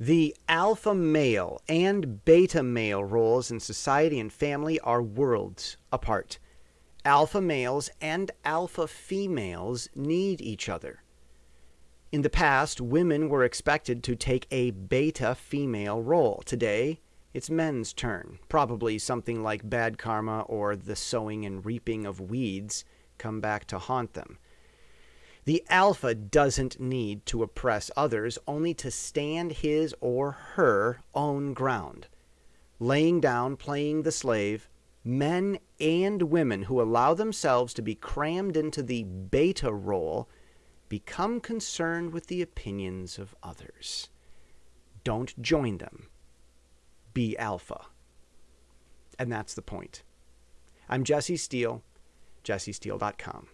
The alpha male and beta male roles in society and family are worlds apart. Alpha males and alpha females need each other. In the past, women were expected to take a beta female role. Today, it's men's turn. Probably something like bad karma or the sowing and reaping of weeds come back to haunt them. The alpha doesn't need to oppress others, only to stand his or her own ground. Laying down, playing the slave, men and women who allow themselves to be crammed into the beta role become concerned with the opinions of others. Don't join them. Be alpha. And that's the point. I'm Jesse Steele, jessesteele.com.